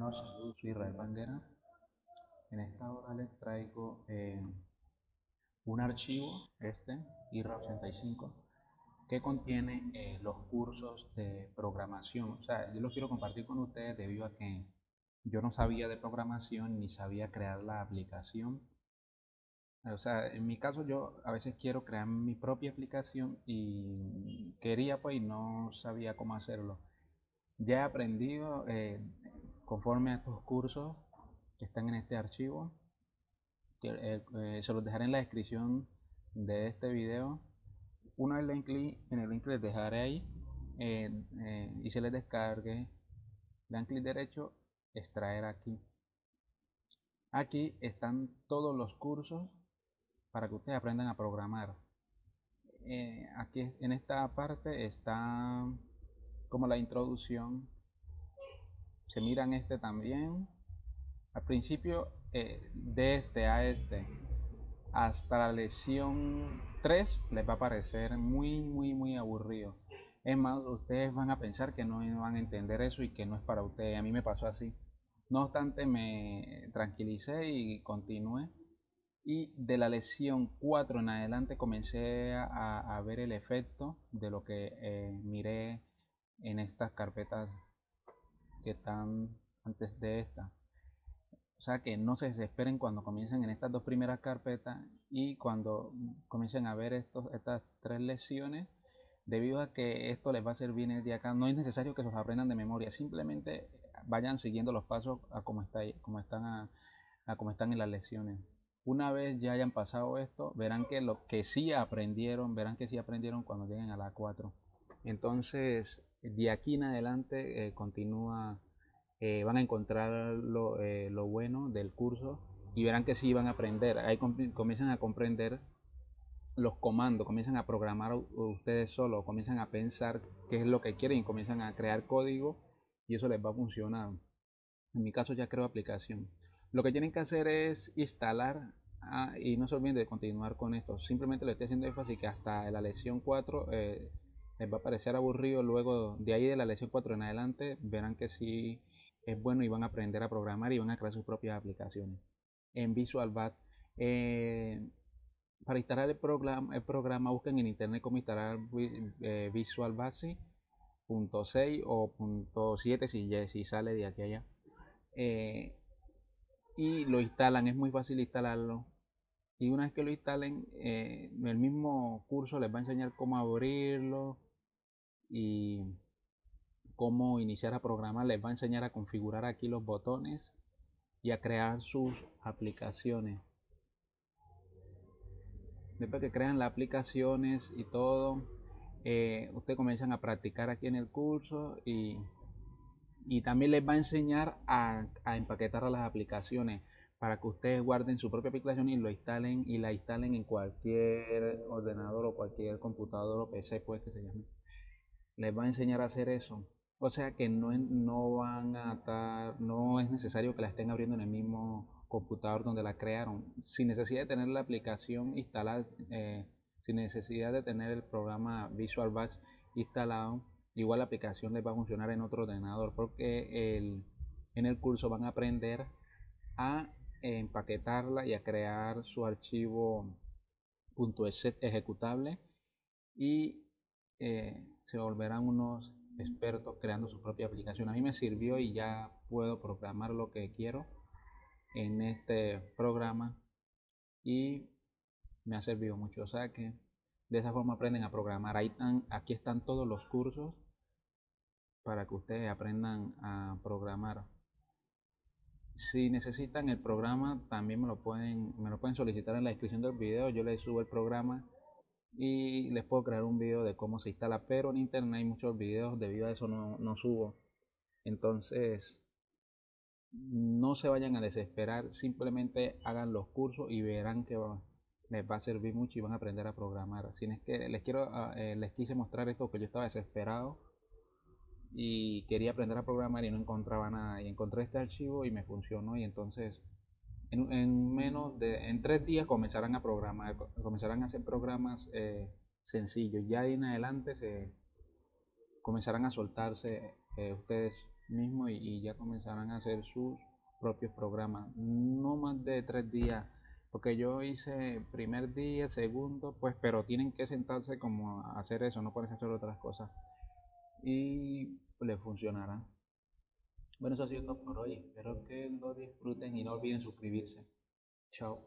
Bueno, saludos, soy Israel Banguera. En esta hora les traigo eh, un archivo, este, IRA85, que contiene eh, los cursos de programación. O sea, yo los quiero compartir con ustedes debido a que yo no sabía de programación ni sabía crear la aplicación. O sea, en mi caso yo a veces quiero crear mi propia aplicación y quería pues y no sabía cómo hacerlo. Ya he aprendido eh, conforme a estos cursos que están en este archivo. Eh, eh, se los dejaré en la descripción de este video. Una vez en, el link les dejaré ahí y se les descargue, dan clic derecho, extraer aquí. Aquí están todos los cursos para que ustedes aprendan a programar. Eh, aquí en esta parte está como la introducción. Se miran este también. Al principio eh, de este a este hasta la lección 3 les va a parecer muy muy muy aburrido. Es más, ustedes van a pensar que no van a entender eso y que no es para ustedes. A mí me pasó así. No obstante, me tranquilicé y continué y de la lección 4 en adelante comencé a, ver el efecto de lo que eh, miré en estas carpetas que están antes de esta. O sea que no se desesperen cuando comiencen en estas dos primeras carpetas y cuando comiencen a ver estos, estas tres lecciones debido a que esto les va a servir de acá. No es necesario que los aprendan de memoria simplemente vayan siguiendo los pasos a como, está, como están a están en las lecciones una vez ya hayan pasado esto, verán que lo que sí aprendieron, verán que sí aprendieron cuando lleguen a la 4. Entonces, de aquí en adelante eh, continúa, eh, van a encontrar eh, lo, bueno del curso y verán que sí van a aprender. Ahí comienzan a comprender los comandos, comienzan a programar ustedes solos, comienzan a pensar qué es lo que quieren comienzan a crear código y eso les va a funcionar. En mi caso ya creo aplicación. Lo que tienen que hacer es instalar Ah, y no se olviden de continuar con esto. Simplemente le estoy haciendo énfasis que hasta la lección 4 eh, les va a parecer aburrido. Luego de ahí de la lección 4 en adelante verán que sí es bueno y van a aprender a programar y van a crear sus propias aplicaciones. En Visual Basic, eh, para instalar el programa, el programa busquen en internet cómo instalar eh, Visual Basic .6 o .7 si, si sale de aquí allá y lo instalan es muy fácil instalarlo y una vez que lo instalen eh, el mismo curso les va a enseñar cómo abrirlo y cómo iniciar a programar les va a enseñar a configurar aquí los botones y a crear sus aplicaciones después que crean las aplicaciones y todo eh, ustedes comienzan a practicar aquí en el curso y, y también les va a enseñar a, a empaquetar las aplicaciones para que ustedes guarden su propia aplicación y lo instalen y la instalen en cualquier ordenador o cualquier computador o PC pues que se llame. Les va a enseñar a hacer eso. O sea que no, no van a estar, no es necesario que la estén abriendo en el mismo computador donde la crearon. Sin necesidad de tener la aplicación instalada, eh, sin necesidad de tener el programa Visual Basic instalado, igual la aplicación les va a funcionar en otro ordenador porque el, en el curso van a aprender a empaquetarla y a crear su archivo ejecutable y eh, se volverán unos expertos creando su propia aplicación. A mí me sirvió y ya puedo programar lo que quiero en este programa y me ha servido mucho. O sea que de esa forma aprenden a programar. Ahí están, aquí están todos los cursos para que ustedes aprendan a programar si necesitan el programa también me lo pueden me lo pueden solicitar en la descripción del video yo les subo el programa y les puedo crear un video de cómo se instala pero en internet hay muchos videos debido a eso no, no subo. Entonces no se vayan a desesperar simplemente hagan los cursos y verán que les va a servir mucho y van a aprender a programar. Si es que les quiero ah, eh, les quise mostrar esto que yo estaba desesperado y quería aprender a programar y no encontraba nada. Y encontré este archivo y me funcionó y entonces en, menos de en tres días comenzarán a programar comenzarán a hacer programas eh, sencillos ya en adelante se comenzarán a soltarse eh, ustedes mismo y, ya comenzarán a hacer sus propios programas. No más de tres días, porque yo hice primer día, segundo, pues, pero tienen que sentarse como a hacer eso, no pueden hacer otras cosas. Y les funcionará. Bueno, eso ha sido todo por hoy. Espero que lo disfruten y no olviden suscribirse. Chao.